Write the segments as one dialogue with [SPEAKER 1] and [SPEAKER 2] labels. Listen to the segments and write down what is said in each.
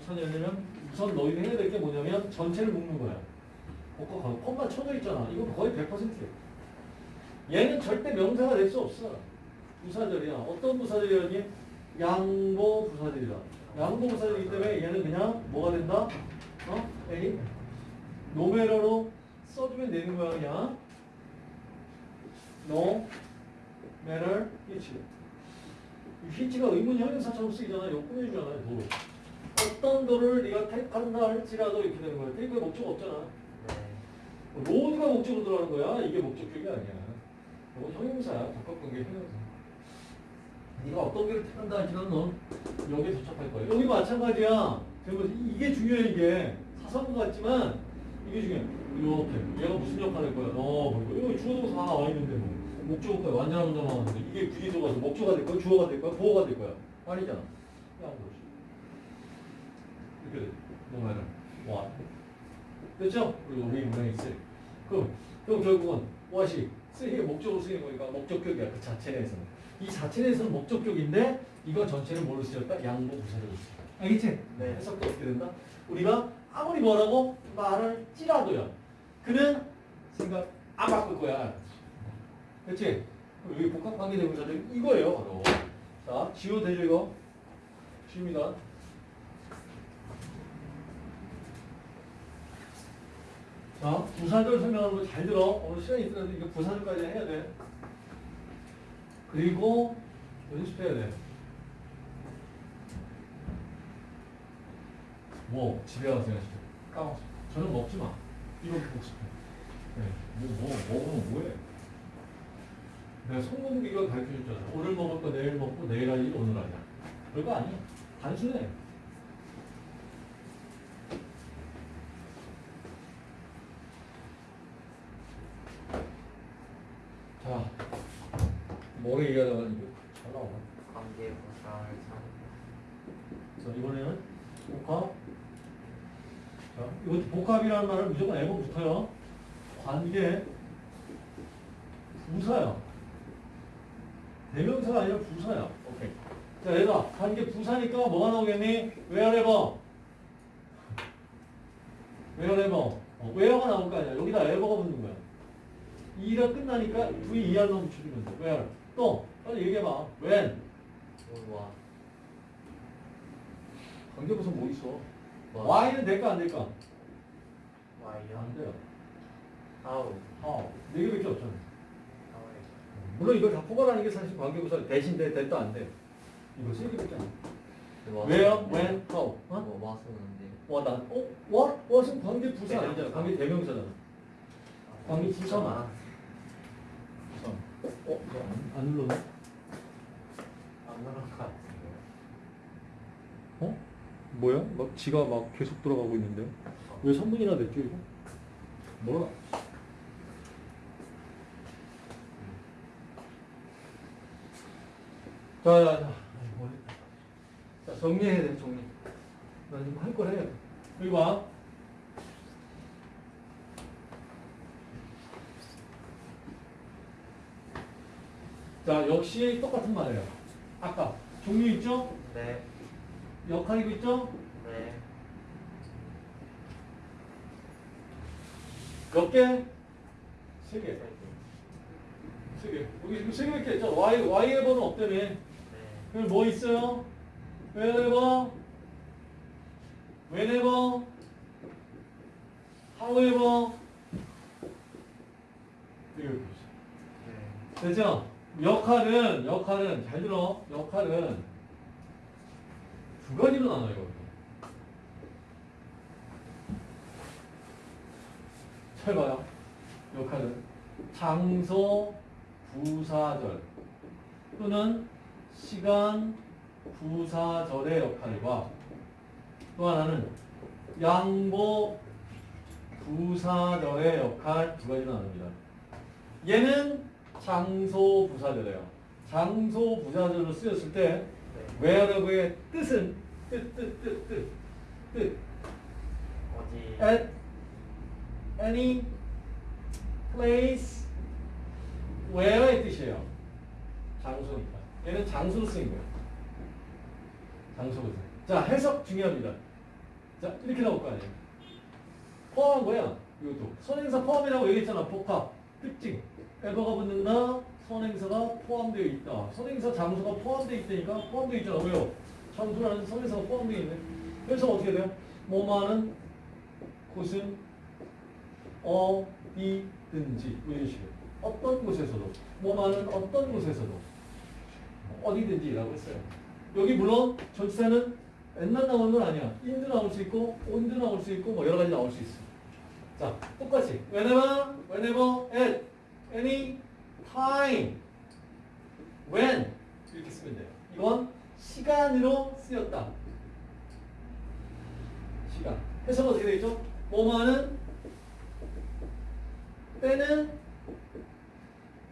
[SPEAKER 1] 천연이면 우선 너희가 해야 될 게 뭐냐면 전체를 묶는 거야. 어, 거 콤마 쳐져 있잖아. 이거 거의 100%야. 얘는 절대 명사가 될 수 없어. 부사절이야. 어떤 부사절이라니? 양보 부사절이다. 양보 부사절이기 때문에 얘는 그냥 뭐가 된다? 어? A? 노메러로 써주면 되는 거야 그냥. No matter which. which가 의문 형용사처럼 쓰이잖아. 이거 꾸며주잖아요. 도. 어떤 도를 네가 택한다 할지라도 이렇게 되는 거야. 그러니까 목적 없잖아. 로드가 목적으로 들어가는 거야. 이게 목적격이 아니야. 이거 형용사야. 적합관계 형용사. 네가 어떤 길을 택한다 할지라도 넌 여기에 도착할 거야. 여기 마찬가지야. 이게 중요해 이게. 사사구 같지만 이게 중요해. 이렇게. 얘가 무슨 역할을 할 거야? 어, 그리고 이거 주어동사 하나 와 있는데 뭐. 목적어가 완전한 문장 나왔는데 이게 부지도가 목적어가 될 거야? 주어가 될 거야? 보어가 될 거야? 아니잖아. 양보지. 이렇게 돼. 뭐말은 와. 됐죠? 그리고 우리 문장이 있어. 그럼, 그럼 결국은 what이 쓰이게 목적으로 쓰이는 거니까 목적격이야. 그 자체 내에서는. 이 자체 내에서는 목적격인데 이거 전체를 뭘로 쓰였다? 양보 부사로 쓰였다. 알겠지?
[SPEAKER 2] 네.
[SPEAKER 1] 해석도 어떻게 된다? 우리가 아무리 뭐라고 말을 찌라도요. 그는 생각 안 바꿀 거야. 그렇지? 여기 복합관계대명사들 이거예요. 바로. 자, 지워 되죠 이거? 지웁니다. 자, 부사절 설명하는 거 잘 들어. 오늘 시간이 있더라도 이거 부사절까지 해야 돼. 그리고 연습해야 돼. 뭐 집에 가서 연습해. 까먹었어. 저녁 먹지 마. 이거 복습해. 네. 뭐, 뭐, 먹으면 뭐해? 내가 성공기 이걸 가르쳐 줬잖아. 오늘 먹을 거 내일 먹고 내일 할 일 오늘 하자. 별거 아니야. 단순해. 자, 뭐 얘기하다가 이거 잘 나오나?
[SPEAKER 2] 관계 보상을 참
[SPEAKER 1] 자, 이번에는 복합. 자, 이것도 복합이라는 말은 무조건 애고 붙어요. 관계, 부사야. 대명사가 아니라 부사야. 오케이. 자, 얘가 관계 부사니까 뭐가 나오겠니? wherever. wherever. 어, where가 나올 거 아니야. 여기다 ever가 붙는 거야. 이가 끝나니까 V 이하 넣으면 줄이면 돼. where. 또, 빨리 얘기해봐. when.
[SPEAKER 2] 와
[SPEAKER 1] 관계부사 뭐 있어?
[SPEAKER 2] 와.
[SPEAKER 1] Y는 될까 안 될까?
[SPEAKER 2] 와이요
[SPEAKER 1] 안 돼요.
[SPEAKER 2] 하우
[SPEAKER 1] 아, 네 개밖에 없잖아. 물론 이걸 다 포괄하는 게 사실 관계부사 대신 돼, 됐다 안 돼. 이거 세 개밖에 안 돼. Where, when, how. 어?
[SPEAKER 2] 뭐 와서는데
[SPEAKER 1] 와, 난, 어? what? what은 관계부사 아니잖아. 관계 대명사잖아. 관계 부사만. 안, 안 눌렀네?
[SPEAKER 2] 안 그런 것 같은데
[SPEAKER 1] 어? 뭐야? 막 지가 막 계속 돌아가고 있는데요? 왜 3분이나 됐죠, 이거? 몰라. 자, 자, 자. 아이고, 자, 정리해야 돼, 정리. 나 지금 할 걸 해. 여기 봐. 자, 역시 똑같은 말이에요. 아까 종류 있죠?
[SPEAKER 2] 네
[SPEAKER 1] 역할이고 있죠?
[SPEAKER 2] 네.
[SPEAKER 1] 몇 개? 세 개. 세 개. 여기 지금 세 개밖에 있죠? Y, Y의 번은 없다며.
[SPEAKER 2] 네.
[SPEAKER 1] 그럼 뭐 있어요? whenever, whenever, however. 이거 보세요.
[SPEAKER 2] 네.
[SPEAKER 1] 됐죠? 역할은, 역할은, 잘 들어. 역할은 두 가지로 나눠요. 잘 봐요. 역할은 장소, 부사절 또는 시간, 부사절의 역할과 또 하나는 양보, 부사절의 역할 두 가지로 나눕니다. 얘는 장소 부사절이에요. 장소 부사절로 쓰였을 때
[SPEAKER 2] 네.
[SPEAKER 1] wherever의 뜻은 뜻, 뜻, 뜻, 뜻, 뜻.
[SPEAKER 2] 어디
[SPEAKER 1] at any place where의 뜻이에요. 장소니까. 얘는 장소로 쓰인 거예요. 장소로 쓰인 자, 해석 중요합니다. 자, 이렇게 나올 거 아니에요. 포함한 거야. 이것도. 선행사 포함이라고 얘기했잖아. 복합. 특징. 에버가 붙는다. 선행사가 포함되어 있다. 선행사 장소가 포함되어 있다니까 포함되어 있잖아. 왜요? 장소라는 선행사가 포함되어 있네. 그래서 어떻게 돼요? 뭐만은 곳은 어디든지 뭐 이런 식으로. 어떤 곳에서도 뭐만은 어떤 곳에서도 어디든지라고 했어요. 여기 물론 전치사는 옛날 나오는 건 아니야. 인도 나올 수 있고 온도 나올 수 있고 뭐 여러 가지 나올 수 있어. 자, 똑같이 whenever, whenever, at, any, time, when 이렇게 쓰면 돼요. 이건 시간으로 쓰였다. 시간. 해석은 어떻게 되겠죠? 뭐뭐하는 때는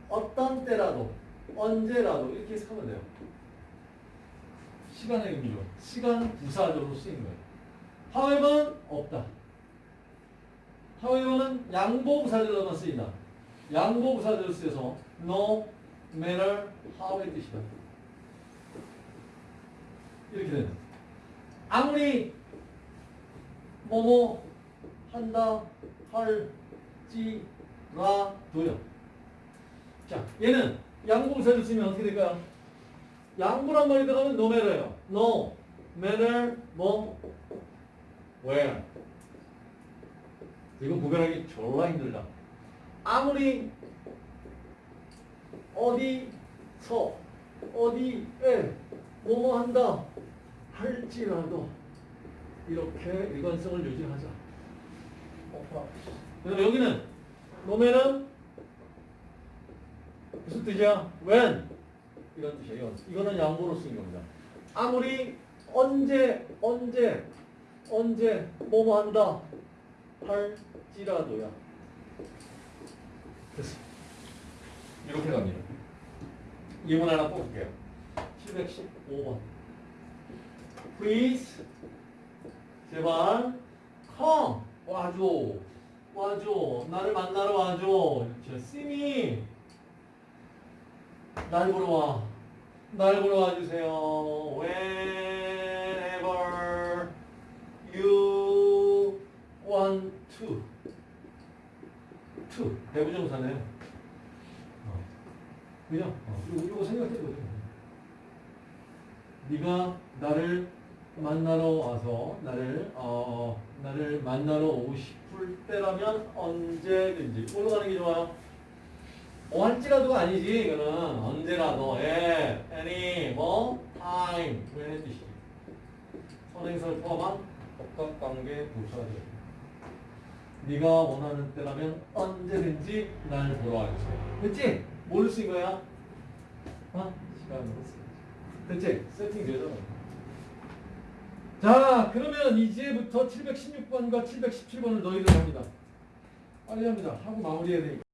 [SPEAKER 1] 어떤 때라도 언제라도 이렇게 해석하면 돼요. 시간의 의미로 시간 부사적으로 쓰인 거예요. however 없다. however는 양보 부사절로만 쓰인다. 양보 부사절로 쓰여서 no matter how의 뜻이다. 이렇게 거예요. 아무리 뭐뭐 한다 할지라도요. 자, 얘는 양보 부사절 쓰면 어떻게 될까요? 양보란 말이 들어가면 no matter예요. no matter 뭐 where 이거 구별하기 졸라 힘들다. 아무리 어디서 어디에 뭐뭐 한다 할지라도 이렇게 일관성을 유지하자. 그래서 여기는 노면은 무슨 뜻이야? when 이런 뜻이에요. 이거는 양보로 쓰인 겁니다. 아무리 언제 언제 언제 뭐뭐 한다 할지라도야. 됐어. 이렇게 갑니다. 예문 하나 뽑을게요. 715번. Please 제발 come 와줘 와줘 나를 만나러 와줘 이렇게 쓰미 날 보러 와. 날 보러 와주세요. Whenever to. 대부정사네요. 어. 그죠? 어. 이거, 돼. 네가 나를 만나러 와서 나를 어 나를 만나러 오고 싶을 때라면 언제든지 올라가는 게 좋아요. 언제라도가 아니지 이거는 언제라도 예 any 뭐 time 왜 뜻이 선행사를 포함한 복합관계 돼요 네가 원하는 때라면 언제든지 날 보러 와주세요 됐지? 뭘 쓴 거야? 어? 시간으로 됐지? 세팅 되잖아 자 그러면 이제부터 716번과 717번을 너희들 합니다 빨리 합니다 하고 마무리해야 되니까